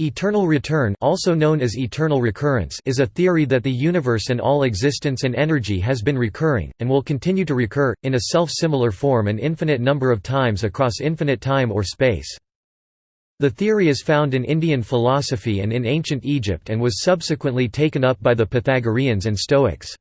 Eternal return also known as eternal recurrence is a theory that the universe and all existence and energy has been recurring, and will continue to recur, in a self-similar form an infinite number of times across infinite time or space. The theory is found in Indian philosophy and in ancient Egypt and was subsequently taken up by the Pythagoreans and Stoics.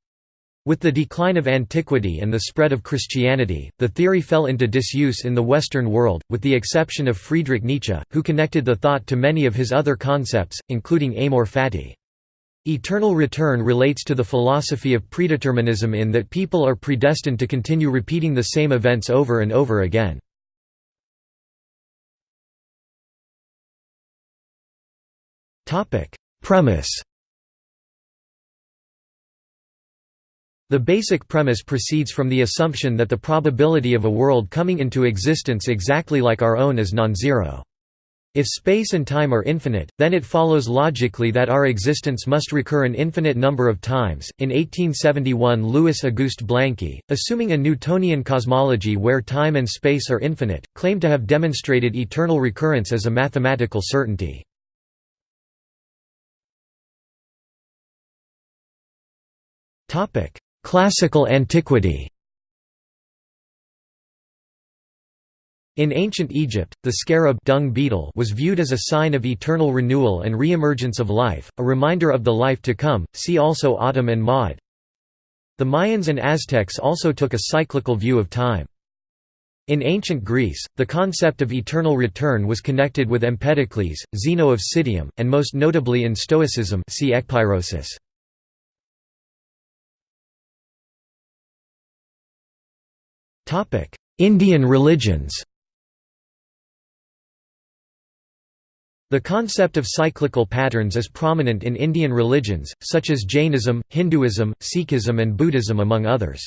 With the decline of antiquity and the spread of Christianity, the theory fell into disuse in the Western world, with the exception of Friedrich Nietzsche, who connected the thought to many of his other concepts, including amor fati. Eternal return relates to the philosophy of predeterminism in that people are predestined to continue repeating the same events over and over again. Premise The basic premise proceeds from the assumption that the probability of a world coming into existence exactly like our own is non-zero. If space and time are infinite, then it follows logically that our existence must recur an infinite number of times. In 1871, Louis Auguste Blanqui, assuming a Newtonian cosmology where time and space are infinite, claimed to have demonstrated eternal recurrence as a mathematical certainty. Topic: Classical antiquity In ancient Egypt, the scarab dung beetle was viewed as a sign of eternal renewal and re-emergence of life, a reminder of the life to come. See also Atum and Ma'at. The Mayans and Aztecs also took a cyclical view of time. In ancient Greece, the concept of eternal return was connected with Empedocles, Zeno of Citium, and most notably in Stoicism see ekpyrosis. Indian religions The concept of cyclical patterns is prominent in Indian religions, such as Jainism, Hinduism, Sikhism and Buddhism among others.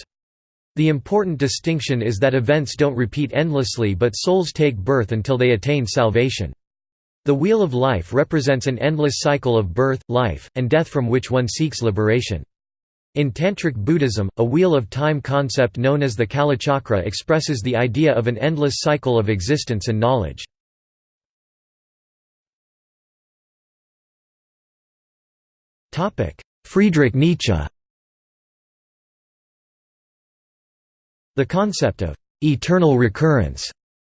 The important distinction is that events don't repeat endlessly but souls take birth until they attain salvation. The wheel of life represents an endless cycle of birth, life, and death from which one seeks liberation. In Tantric Buddhism, a wheel of time concept known as the Kalachakra expresses the idea of an endless cycle of existence and knowledge. Friedrich Nietzsche The concept of «eternal recurrence»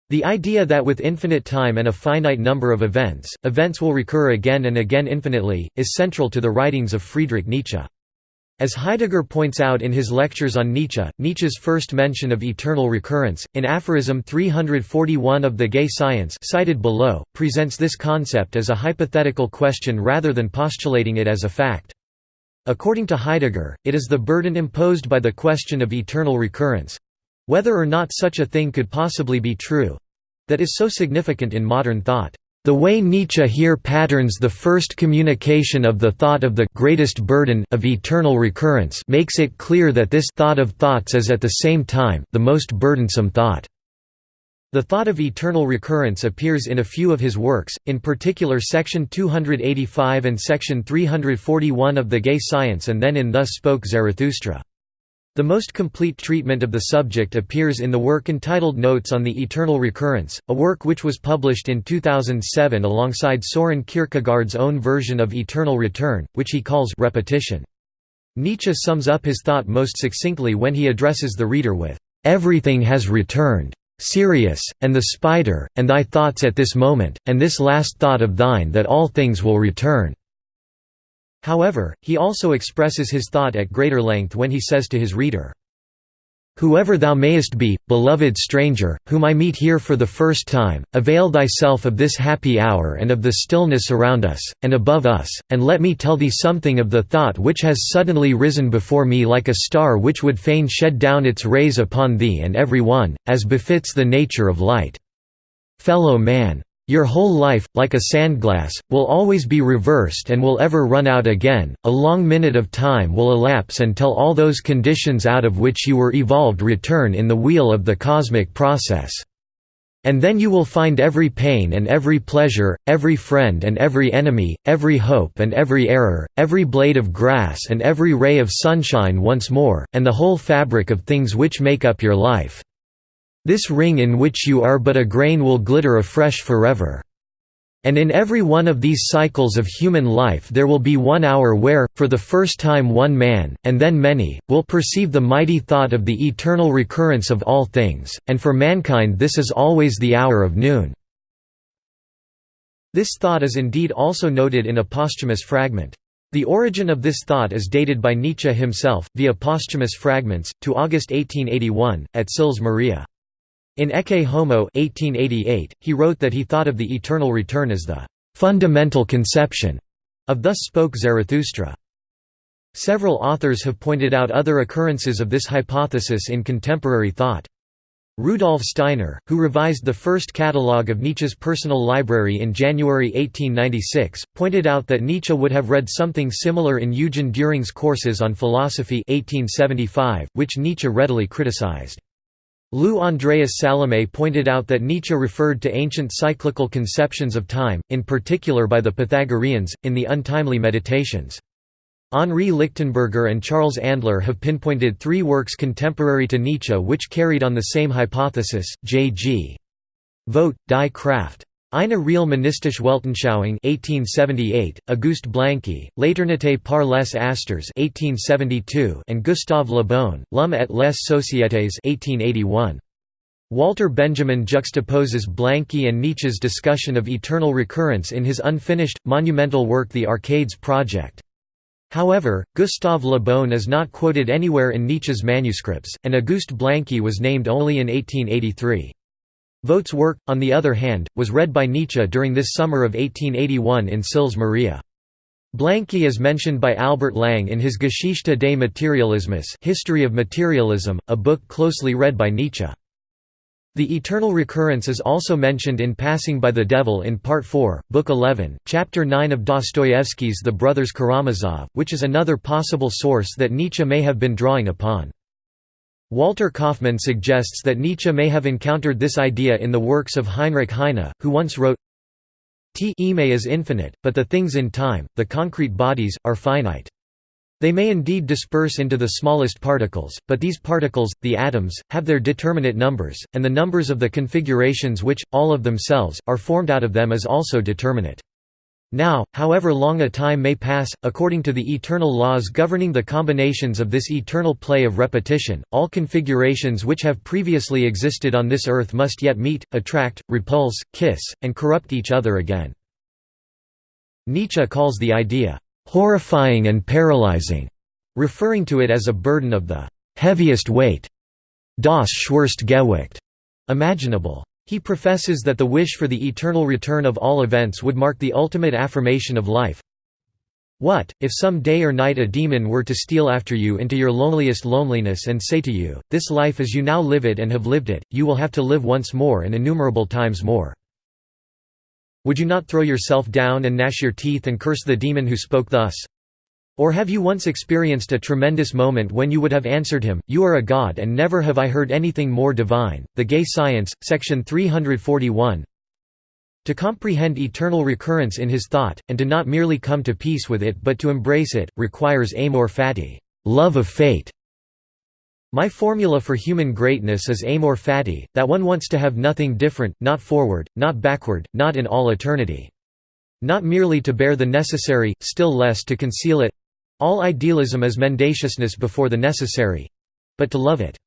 The idea that with infinite time and a finite number of events, events will recur again and again infinitely, is central to the writings of Friedrich Nietzsche. As Heidegger points out in his lectures on Nietzsche, Nietzsche's first mention of eternal recurrence, in aphorism 341 of The Gay Science cited below, presents this concept as a hypothetical question rather than postulating it as a fact. According to Heidegger, it is the burden imposed by the question of eternal recurrence—whether or not such a thing could possibly be true—that is so significant in modern thought. The way Nietzsche here patterns the first communication of the thought of the greatest burden of eternal recurrence makes it clear that this thought of thoughts is at the same time the most burdensome thought. The thought of eternal recurrence appears in a few of his works, in particular section 285 and section 341 of The Gay Science and then in Thus Spoke Zarathustra. The most complete treatment of the subject appears in the work entitled Notes on the Eternal Recurrence, a work which was published in 2007 alongside Soren Kierkegaard's own version of eternal return, which he calls repetition. Nietzsche sums up his thought most succinctly when he addresses the reader with, "...everything has returned. Sirius, and the spider, and thy thoughts at this moment, and this last thought of thine that all things will return." However, he also expresses his thought at greater length when he says to his reader, Whoever thou mayest be, beloved stranger, whom I meet here for the first time, avail thyself of this happy hour and of the stillness around us, and above us, and let me tell thee something of the thought which has suddenly risen before me like a star which would fain shed down its rays upon thee and every one, as befits the nature of light. Fellow man! Your whole life, like a sandglass, will always be reversed and will ever run out again, a long minute of time will elapse until all those conditions out of which you were evolved return in the wheel of the cosmic process. And then you will find every pain and every pleasure, every friend and every enemy, every hope and every error, every blade of grass and every ray of sunshine once more, and the whole fabric of things which make up your life. This ring in which you are but a grain will glitter afresh forever. And in every one of these cycles of human life there will be one hour where, for the first time one man, and then many, will perceive the mighty thought of the eternal recurrence of all things, and for mankind this is always the hour of noon." This thought is indeed also noted in a posthumous fragment. The origin of this thought is dated by Nietzsche himself, via posthumous fragments, to August 1881, at Sils Maria. In Ecce Homo 1888, he wrote that he thought of the eternal return as the fundamental conception of Thus Spoke Zarathustra. Several authors have pointed out other occurrences of this hypothesis in contemporary thought. Rudolf Steiner, who revised the first catalogue of Nietzsche's personal library in January 1896, pointed out that Nietzsche would have read something similar in Eugen Dühring's Courses on Philosophy 1875, which Nietzsche readily criticized. Lou Andreas Salome pointed out that Nietzsche referred to ancient cyclical conceptions of time, in particular by the Pythagoreans, in the Untimely Meditations. Henri Lichtenberger and Charles Andler have pinpointed three works contemporary to Nietzsche which carried on the same hypothesis, J.G. Vogt, Die Kraft. Eine real monistische Weltanschauung 1878, Auguste Blanqui, L'Éternité par les Astres 1872 and Gustave Le Bon, L'Homme et les Sociétés 1881. Walter Benjamin juxtaposes Blanqui and Nietzsche's discussion of eternal recurrence in his unfinished, monumental work The Arcades Project. However, Gustave Le Bon is not quoted anywhere in Nietzsche's manuscripts, and Auguste Blanqui was named only in 1883. Vogt's work, on the other hand, was read by Nietzsche during this summer of 1881 in Sils Maria. Blanqui is mentioned by Albert Lang in his Geschichte des Materialismus History of Materialism, a book closely read by Nietzsche. The eternal recurrence is also mentioned in Passing by the Devil in Part 4, Book 11, Chapter 9 of Dostoevsky's The Brothers Karamazov, which is another possible source that Nietzsche may have been drawing upon. Walter Kaufmann suggests that Nietzsche may have encountered this idea in the works of Heinrich Heine, who once wrote, T ime is infinite, but the things in time, the concrete bodies, are finite. They may indeed disperse into the smallest particles, but these particles, the atoms, have their determinate numbers, and the numbers of the configurations which, all of themselves, are formed out of them is also determinate. Now, however long a time may pass, according to the eternal laws governing the combinations of this eternal play of repetition, all configurations which have previously existed on this earth must yet meet, attract, repulse, kiss, and corrupt each other again. Nietzsche calls the idea, "...horrifying and paralyzing", referring to it as a burden of the "...heaviest weight", das schwerste Gewicht, imaginable. He professes that the wish for the eternal return of all events would mark the ultimate affirmation of life. What, if some day or night a demon were to steal after you into your loneliest loneliness and say to you, this life as you now live it and have lived it, you will have to live once more and innumerable times more. Would you not throw yourself down and gnash your teeth and curse the demon who spoke thus? Or have you once experienced a tremendous moment when you would have answered him, You are a god and never have I heard anything more divine? The Gay Science, section 341 To comprehend eternal recurrence in his thought, and to not merely come to peace with it but to embrace it, requires amor fati love of fate". My formula for human greatness is amor fati, that one wants to have nothing different, not forward, not backward, not in all eternity. Not merely to bear the necessary, still less to conceal it, all idealism is mendaciousness before the necessary—but to love it.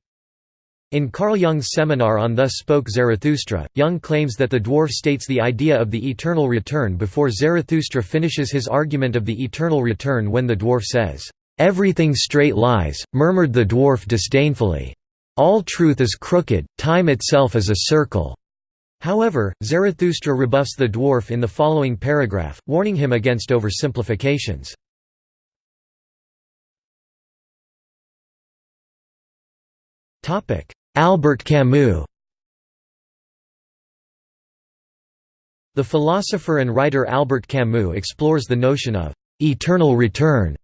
In Carl Jung's seminar on Thus Spoke Zarathustra, Jung claims that the dwarf states the idea of the eternal return before Zarathustra finishes his argument of the eternal return when the dwarf says, "'Everything straight lies,' murmured the dwarf disdainfully. All truth is crooked, time itself is a circle." However, Zarathustra rebuffs the dwarf in the following paragraph, warning him against oversimplifications. Albert Camus The philosopher and writer Albert Camus explores the notion of «eternal return»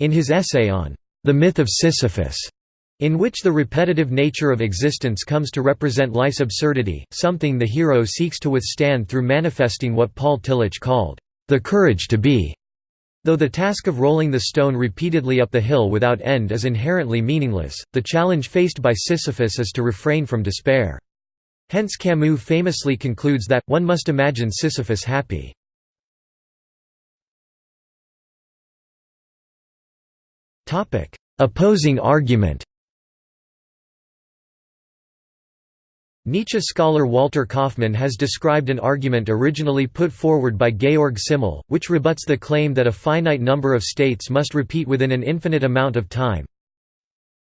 in his essay on «The Myth of Sisyphus», in which the repetitive nature of existence comes to represent life's absurdity, something the hero seeks to withstand through manifesting what Paul Tillich called «the courage to be». Though the task of rolling the stone repeatedly up the hill without end is inherently meaningless, the challenge faced by Sisyphus is to refrain from despair. Hence Camus famously concludes that, one must imagine Sisyphus happy. Opposing argument Nietzsche scholar Walter Kaufmann has described an argument originally put forward by Georg Simmel, which rebuts the claim that a finite number of states must repeat within an infinite amount of time.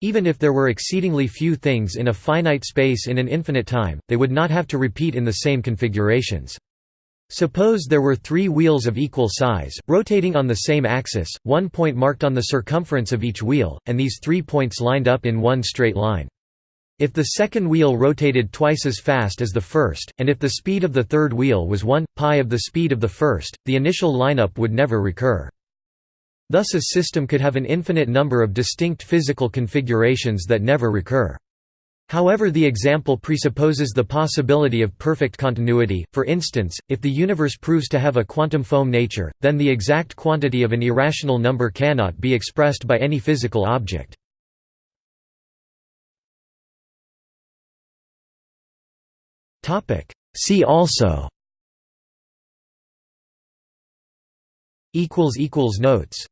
Even if there were exceedingly few things in a finite space in an infinite time, they would not have to repeat in the same configurations. Suppose there were three wheels of equal size, rotating on the same axis, one point marked on the circumference of each wheel, and these three points lined up in one straight line. If the second wheel rotated twice as fast as the first, and if the speed of the third wheel was 1, pi of the speed of the first, the initial lineup would never recur. Thus a system could have an infinite number of distinct physical configurations that never recur. However the example presupposes the possibility of perfect continuity, for instance, if the universe proves to have a quantum foam nature, then the exact quantity of an irrational number cannot be expressed by any physical object. See also. Notes